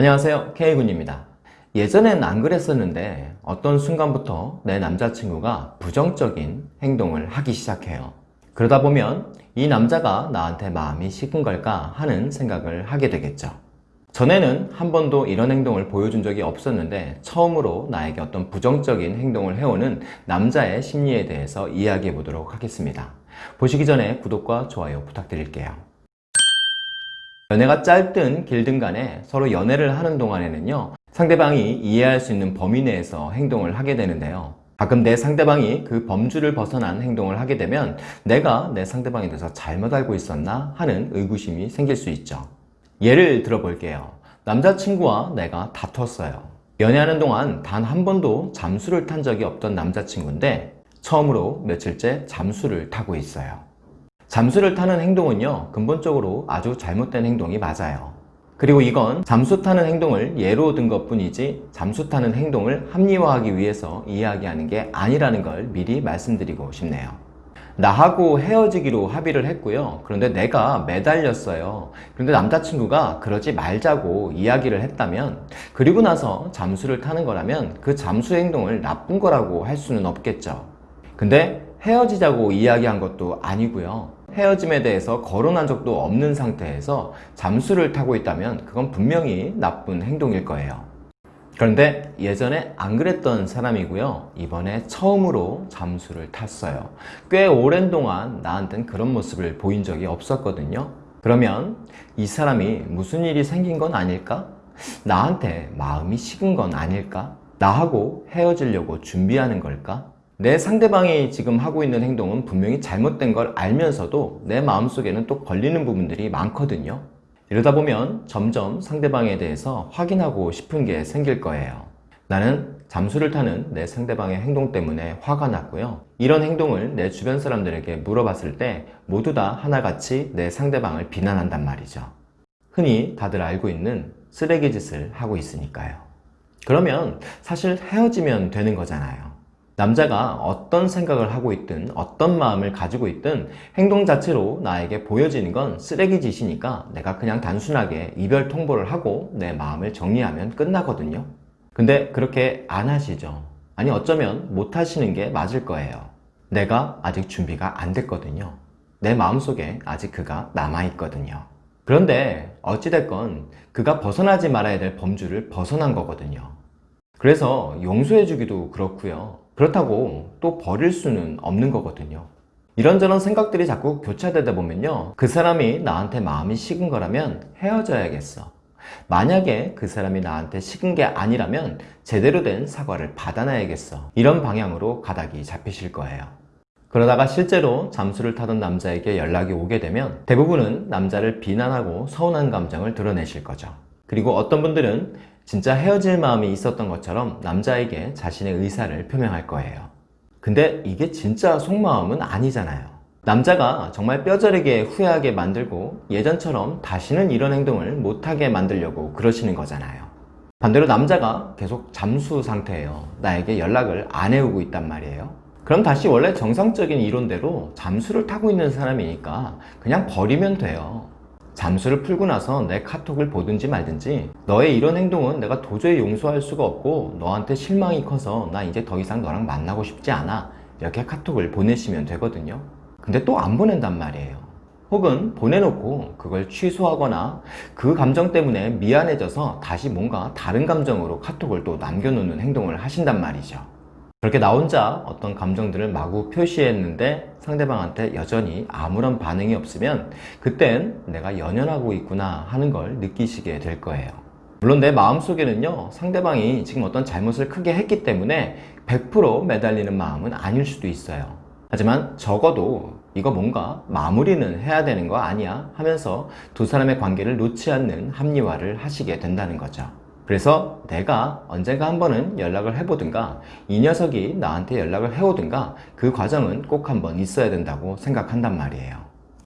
안녕하세요. K군입니다. 예전엔 안 그랬었는데 어떤 순간부터 내 남자친구가 부정적인 행동을 하기 시작해요. 그러다 보면 이 남자가 나한테 마음이 식은 걸까 하는 생각을 하게 되겠죠. 전에는 한 번도 이런 행동을 보여준 적이 없었는데 처음으로 나에게 어떤 부정적인 행동을 해오는 남자의 심리에 대해서 이야기해 보도록 하겠습니다. 보시기 전에 구독과 좋아요 부탁드릴게요 연애가 짧든 길든 간에 서로 연애를 하는 동안에는요 상대방이 이해할 수 있는 범위 내에서 행동을 하게 되는데요. 가끔 내 상대방이 그 범주를 벗어난 행동을 하게 되면 내가 내 상대방에 대해서 잘못 알고 있었나 하는 의구심이 생길 수 있죠. 예를 들어 볼게요. 남자친구와 내가 다퉜어요. 연애하는 동안 단 한 번도 잠수를 탄 적이 없던 남자친구인데 처음으로 며칠째 잠수를 타고 있어요 잠수를 타는 행동은요 근본적으로 아주 잘못된 행동이 맞아요. 그리고 이건 잠수 타는 행동을 예로 든 것 뿐이지 잠수 타는 행동을 합리화하기 위해서 이야기하는 게 아니라는 걸 미리 말씀드리고 싶네요. 나하고 헤어지기로 합의를 했고요. 그런데 내가 매달렸어요. 그런데 남자친구가 그러지 말자고 이야기를 했다면 그리고 나서 잠수를 타는 거라면 그 잠수 행동을 나쁜 거라고 할 수는 없겠죠. 근데 헤어지자고 이야기한 것도 아니고요 헤어짐에 대해서 거론한 적도 없는 상태에서 잠수를 타고 있다면 그건 분명히 나쁜 행동일 거예요 그런데 예전에 안 그랬던 사람이고요 이번에 처음으로 잠수를 탔어요 꽤 오랜 동안 나한텐 그런 모습을 보인 적이 없었거든요 그러면 이 사람이 무슨 일이 생긴 건 아닐까? 나한테 마음이 식은 건 아닐까? 나하고 헤어지려고 준비하는 걸까? 내 상대방이 지금 하고 있는 행동은 분명히 잘못된 걸 알면서도 내 마음속에는 또 걸리는 부분들이 많거든요. 이러다 보면 점점 상대방에 대해서 확인하고 싶은 게 생길 거예요. 나는 잠수를 타는 내 상대방의 행동 때문에 화가 났고요. 이런 행동을 내 주변 사람들에게 물어봤을 때 모두 다 하나같이 내 상대방을 비난한단 말이죠. 흔히 다들 알고 있는 쓰레기 짓을 하고 있으니까요. 그러면 사실 헤어지면 되는 거잖아요 남자가 어떤 생각을 하고 있든 어떤 마음을 가지고 있든 행동 자체로 나에게 보여지는 건 쓰레기 짓이니까 내가 그냥 단순하게 이별 통보를 하고 내 마음을 정리하면 끝나거든요. 근데 그렇게 안 하시죠. 아니 어쩌면 못 하시는 게 맞을 거예요. 내가 아직 준비가 안 됐거든요. 내 마음속에 아직 그가 남아있거든요. 그런데 어찌됐건 그가 벗어나지 말아야 될 범주를 벗어난 거거든요 그래서 용서해 주기도 그렇고요. 그렇다고 또 버릴 수는 없는 거거든요. 이런저런 생각들이 자꾸 교차되다 보면요. 그 사람이 나한테 마음이 식은 거라면 헤어져야겠어. 만약에 그 사람이 나한테 식은 게 아니라면 제대로 된 사과를 받아놔야겠어. 이런 방향으로 가닥이 잡히실 거예요. 그러다가 실제로 잠수를 타던 남자에게 연락이 오게 되면 대부분은 남자를 비난하고 서운한 감정을 드러내실 거죠. 그리고 어떤 분들은 진짜 헤어질 마음이 있었던 것처럼 남자에게 자신의 의사를 표명할 거예요. 근데 이게 진짜 속마음은 아니잖아요. 남자가 정말 뼈저리게 후회하게 만들고 예전처럼 다시는 이런 행동을 못하게 만들려고 그러시는 거잖아요. 반대로 남자가 계속 잠수 상태예요. 나에게 연락을 안 해오고 있단 말이에요. 그럼 다시 원래 정상적인 이론대로 잠수를 타고 있는 사람이니까 그냥 버리면 돼요 잠수를 풀고 나서 내 카톡을 보든지 말든지 너의 이런 행동은 내가 도저히 용서할 수가 없고 너한테 실망이 커서 나 이제 더 이상 너랑 만나고 싶지 않아. 이렇게 카톡을 보내시면 되거든요. 근데 또 안 보낸단 말이에요. 혹은 보내놓고 그걸 취소하거나 그 감정 때문에 미안해져서 다시 뭔가 다른 감정으로 카톡을 또 남겨놓는 행동을 하신단 말이죠 그렇게 나 혼자 어떤 감정들을 마구 표시했는데 상대방한테 여전히 아무런 반응이 없으면 그땐 내가 연연하고 있구나 하는 걸 느끼시게 될 거예요. 물론 내 마음속에는요 상대방이 지금 어떤 잘못을 크게 했기 때문에 100% 매달리는 마음은 아닐 수도 있어요. 하지만 적어도 이거 뭔가 마무리는 해야 되는 거 아니야 하면서 두 사람의 관계를 놓지 않는 합리화를 하시게 된다는 거죠 그래서 내가 언젠가 한 번은 연락을 해보든가 이 녀석이 나한테 연락을 해오든가 그 과정은 꼭 한번 있어야 된다고 생각한단 말이에요.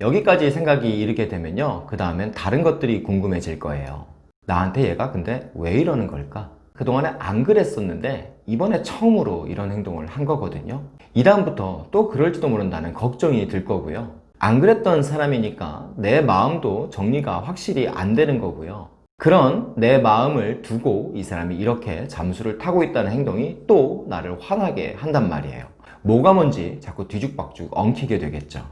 여기까지 생각이 이르게 되면요 그 다음엔 다른 것들이 궁금해질 거예요. 나한테 얘가 근데 왜 이러는 걸까? 그동안에 안 그랬었는데 이번에 처음으로 이런 행동을 한 거거든요. 이 다음부터 또 그럴지도 모른다는 걱정이 들 거고요. 안 그랬던 사람이니까 내 마음도 정리가 확실히 안 되는 거고요 그런 내 마음을 두고 이 사람이 이렇게 잠수를 타고 있다는 행동이 또 나를 화나게 한단 말이에요. 뭐가 뭔지 자꾸 뒤죽박죽 엉키게 되겠죠.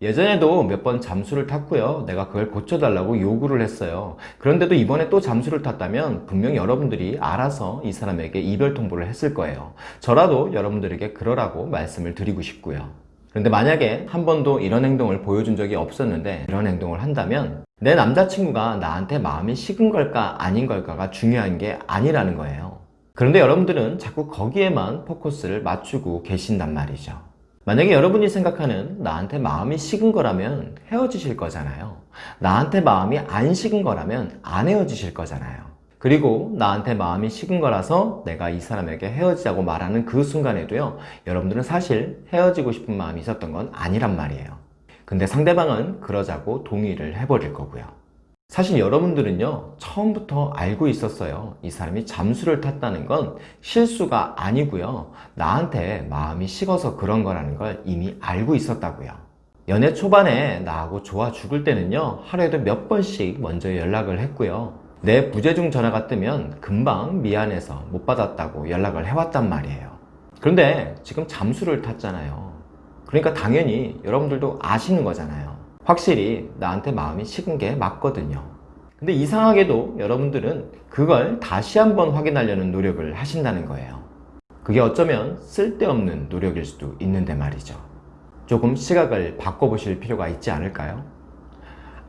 예전에도 몇 번 잠수를 탔고요. 내가 그걸 고쳐달라고 요구를 했어요. 그런데도 이번에 또 잠수를 탔다면 분명 여러분들이 알아서 이 사람에게 이별 통보를 했을 거예요. 저라도 여러분들에게 그러라고 말씀을 드리고 싶고요. 그런데 만약에 한 번도 이런 행동을 보여준 적이 없었는데 이런 행동을 한다면 내 남자친구가 나한테 마음이 식은 걸까 아닌 걸까가 중요한 게 아니라는 거예요. 그런데 여러분들은 자꾸 거기에만 포커스를 맞추고 계신단 말이죠. 만약에 여러분이 생각하는 나한테 마음이 식은 거라면 헤어지실 거잖아요. 나한테 마음이 안 식은 거라면 안 헤어지실 거잖아요. 그리고 나한테 마음이 식은 거라서 내가 이 사람에게 헤어지자고 말하는 그 순간에도요, 여러분들은 사실 헤어지고 싶은 마음이 있었던 건 아니란 말이에요. 근데 상대방은 그러자고 동의를 해버릴 거고요. 사실 여러분들은요, 처음부터 알고 있었어요. 이 사람이 잠수를 탔다는 건 실수가 아니고요. 나한테 마음이 식어서 그런 거라는 걸 이미 알고 있었다고요. 연애 초반에 나하고 좋아 죽을 때는요, 하루에도 몇 번씩 먼저 연락을 했고요. 내 부재중 전화가 뜨면 금방 미안해서 못 받았다고 연락을 해왔단 말이에요. 그런데 지금 잠수를 탔잖아요. 그러니까 당연히 여러분들도 아시는 거잖아요. 확실히 나한테 마음이 식은 게 맞거든요. 근데 이상하게도 여러분들은 그걸 다시 한번 확인하려는 노력을 하신다는 거예요. 그게 어쩌면 쓸데없는 노력일 수도 있는데 말이죠. 조금 시각을 바꿔보실 필요가 있지 않을까요?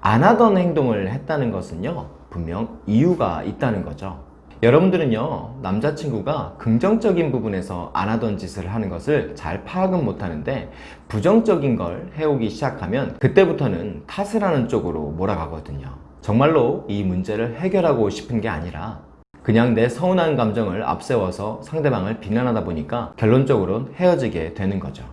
안 하던 행동을 했다는 것은요, 분명 이유가 있다는 거죠. 여러분들은요, 남자친구가 긍정적인 부분에서 안 하던 짓을 하는 것을 잘 파악은 못 하는데, 부정적인 걸 해오기 시작하면, 그때부터는 탓을 하는 쪽으로 몰아가거든요. 정말로 이 문제를 해결하고 싶은 게 아니라, 그냥 내 서운한 감정을 앞세워서 상대방을 비난하다 보니까 결론적으로는 헤어지게 되는 거죠.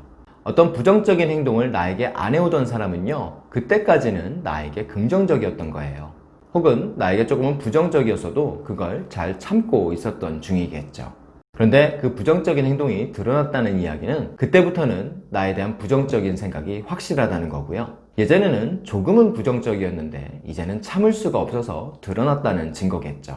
어떤 부정적인 행동을 나에게 안 해오던 사람은요, 그때까지는 나에게 긍정적이었던 거예요. 혹은 나에게 조금은 부정적이었어도 그걸 잘 참고 있었던 중이겠죠. 그런데 그 부정적인 행동이 드러났다는 이야기는 그때부터는 나에 대한 부정적인 생각이 확실하다는 거고요. 예전에는 조금은 부정적이었는데 이제는 참을 수가 없어서 드러났다는 증거겠죠.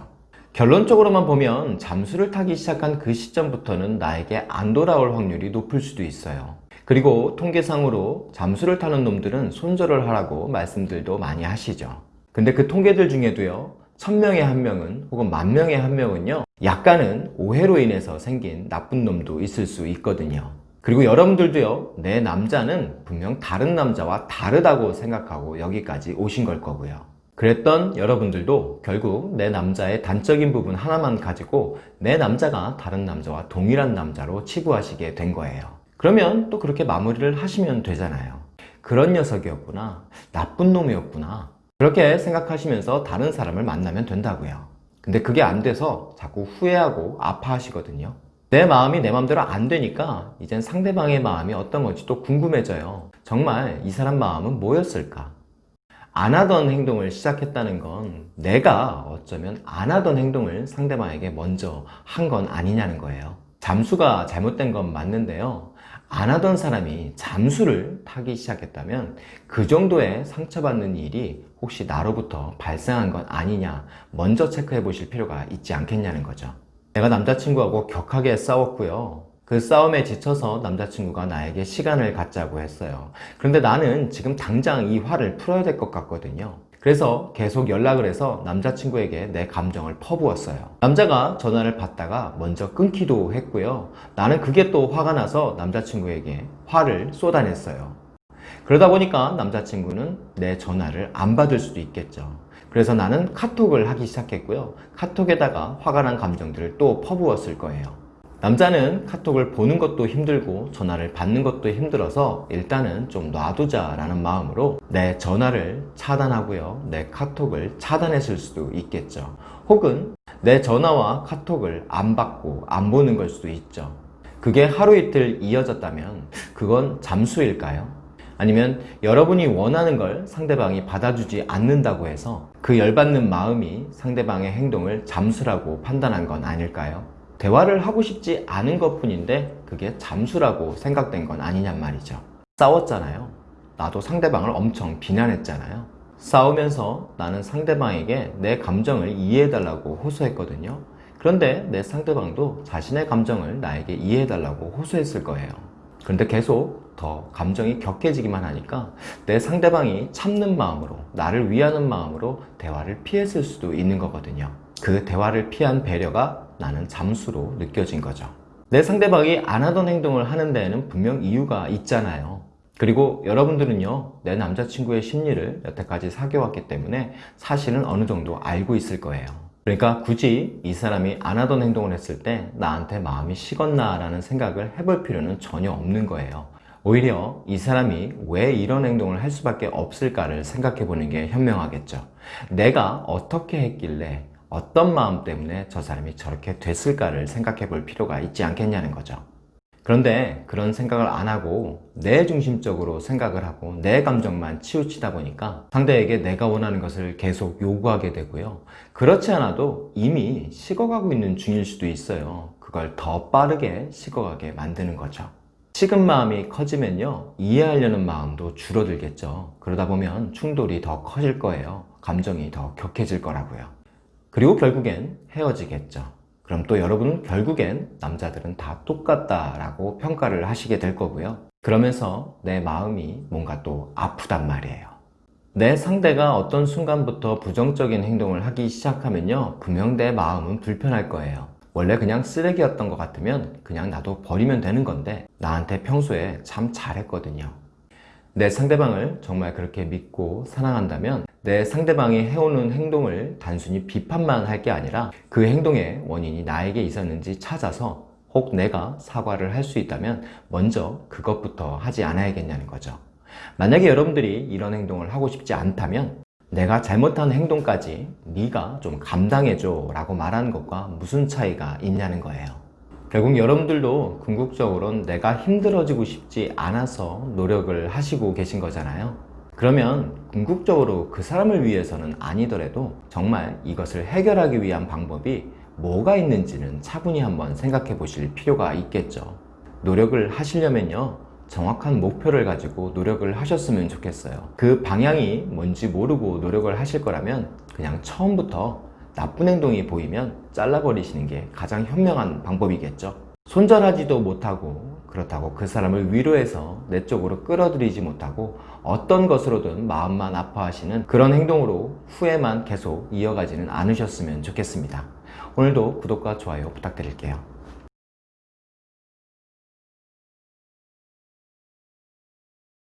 결론적으로만 보면 잠수를 타기 시작한 그 시점부터는 나에게 안 돌아올 확률이 높을 수도 있어요. 그리고 통계상으로 잠수를 타는 놈들은 손절을 하라고 말씀들도 많이 하시죠. 근데 그 통계들 중에도요, 천명에 한 명은 혹은 만 명에 한 명은요, 약간은 오해로 인해서 생긴 나쁜 놈도 있을 수 있거든요. 그리고 여러분들도요, 내 남자는 분명 다른 남자와 다르다고 생각하고 여기까지 오신 걸 거고요. 그랬던 여러분들도 결국 내 남자의 단적인 부분 하나만 가지고 내 남자가 다른 남자와 동일한 남자로 치부하시게 된 거예요. 그러면 또 그렇게 마무리를 하시면 되잖아요. 그런 녀석이었구나. 나쁜 놈이었구나. 그렇게 생각하시면서 다른 사람을 만나면 된다고요. 근데 그게 안 돼서 자꾸 후회하고 아파하시거든요. 내 마음이 내 마음대로 안 되니까 이젠 상대방의 마음이 어떤 건지 또 궁금해져요. 정말 이 사람 마음은 뭐였을까? 안 하던 행동을 시작했다는 건 내가 어쩌면 안 하던 행동을 상대방에게 먼저 한 건 아니냐는 거예요. 잠수가 잘못된 건 맞는데요. 안 하던 사람이 잠수를 타기 시작했다면 그 정도의 상처받는 일이 혹시 나로부터 발생한 건 아니냐 먼저 체크해 보실 필요가 있지 않겠냐는 거죠. 내가 남자친구하고 격하게 싸웠고요. 그 싸움에 지쳐서 남자친구가 나에게 시간을 갖자고 했어요. 그런데 나는 지금 당장 이 화를 풀어야 될 것 같거든요. 그래서 계속 연락을 해서 남자친구에게 내 감정을 퍼부었어요. 남자가 전화를 받다가 먼저 끊기도 했고요. 나는 그게 또 화가 나서 남자친구에게 화를 쏟아냈어요. 그러다 보니까 남자친구는 내 전화를 안 받을 수도 있겠죠. 그래서 나는 카톡을 하기 시작했고요. 카톡에다가 화가 난 감정들을 또 퍼부었을 거예요. 남자는 카톡을 보는 것도 힘들고 전화를 받는 것도 힘들어서 일단은 좀 놔두자 라는 마음으로 내 전화를 차단하고요. 내 카톡을 차단했을 수도 있겠죠. 혹은 내 전화와 카톡을 안 받고 안 보는 걸 수도 있죠. 그게 하루 이틀 이어졌다면 그건 잠수일까요? 아니면 여러분이 원하는 걸 상대방이 받아주지 않는다고 해서 그 열받는 마음이 상대방의 행동을 잠수라고 판단한 건 아닐까요? 대화를 하고 싶지 않은 것 뿐인데 그게 잠수라고 생각된 건 아니냔 말이죠. 싸웠잖아요. 나도 상대방을 엄청 비난했잖아요. 싸우면서 나는 상대방에게 내 감정을 이해해달라고 호소했거든요. 그런데 내 상대방도 자신의 감정을 나에게 이해해달라고 호소했을 거예요. 그런데 계속 더 감정이 격해지기만 하니까 내 상대방이 참는 마음으로, 나를 위하는 마음으로 대화를 피했을 수도 있는 거거든요. 그 대화를 피한 배려가 나는 잠수로 느껴진 거죠. 내 상대방이 안 하던 행동을 하는 데에는 분명 이유가 있잖아요. 그리고 여러분들은요, 내 남자친구의 심리를 여태까지 사귀어왔기 때문에 사실은 어느 정도 알고 있을 거예요. 그러니까 굳이 이 사람이 안 하던 행동을 했을 때 나한테 마음이 식었나 라는 생각을 해볼 필요는 전혀 없는 거예요. 오히려 이 사람이 왜 이런 행동을 할 수밖에 없을까를 생각해 보는 게 현명하겠죠. 내가 어떻게 했길래 어떤 마음 때문에 저 사람이 저렇게 됐을까를 생각해 볼 필요가 있지 않겠냐는 거죠. 그런데 그런 생각을 안 하고 내 중심적으로 생각을 하고 내 감정만 치우치다 보니까 상대에게 내가 원하는 것을 계속 요구하게 되고요. 그렇지 않아도 이미 식어가고 있는 중일 수도 있어요. 그걸 더 빠르게 식어가게 만드는 거죠. 식은 마음이 커지면요. 이해하려는 마음도 줄어들겠죠. 그러다 보면 충돌이 더 커질 거예요. 감정이 더 격해질 거라고요. 그리고 결국엔 헤어지겠죠. 그럼 또 여러분은 결국엔 남자들은 다 똑같다 라고 평가를 하시게 될 거고요. 그러면서 내 마음이 뭔가 또 아프단 말이에요. 내 상대가 어떤 순간부터 부정적인 행동을 하기 시작하면요. 분명 내 마음은 불편할 거예요. 원래 그냥 쓰레기였던 것 같으면 그냥 나도 버리면 되는 건데 나한테 평소에 참 잘했거든요. 내 상대방을 정말 그렇게 믿고 사랑한다면 내 상대방이 해오는 행동을 단순히 비판만 할 게 아니라 그 행동의 원인이 나에게 있었는지 찾아서 혹 내가 사과를 할 수 있다면 먼저 그것부터 하지 않아야겠냐는 거죠. 만약에 여러분들이 이런 행동을 하고 싶지 않다면 내가 잘못한 행동까지 네가 좀 감당해줘 라고 말하는 것과 무슨 차이가 있냐는 거예요. 결국 여러분들도 궁극적으로는 내가 힘들어지고 싶지 않아서 노력을 하시고 계신 거잖아요. 그러면 궁극적으로 그 사람을 위해서는 아니더라도 정말 이것을 해결하기 위한 방법이 뭐가 있는지는 차분히 한번 생각해 보실 필요가 있겠죠. 노력을 하시려면요. 정확한 목표를 가지고 노력을 하셨으면 좋겠어요. 그 방향이 뭔지 모르고 노력을 하실 거라면 그냥 처음부터 나쁜 행동이 보이면 잘라버리시는 게 가장 현명한 방법이겠죠. 손절하지도 못하고 그렇다고 그 사람을 위로해서 내 쪽으로 끌어들이지 못하고 어떤 것으로든 마음만 아파하시는 그런 행동으로 후회만 계속 이어가지는 않으셨으면 좋겠습니다. 오늘도 구독과 좋아요 부탁드릴게요.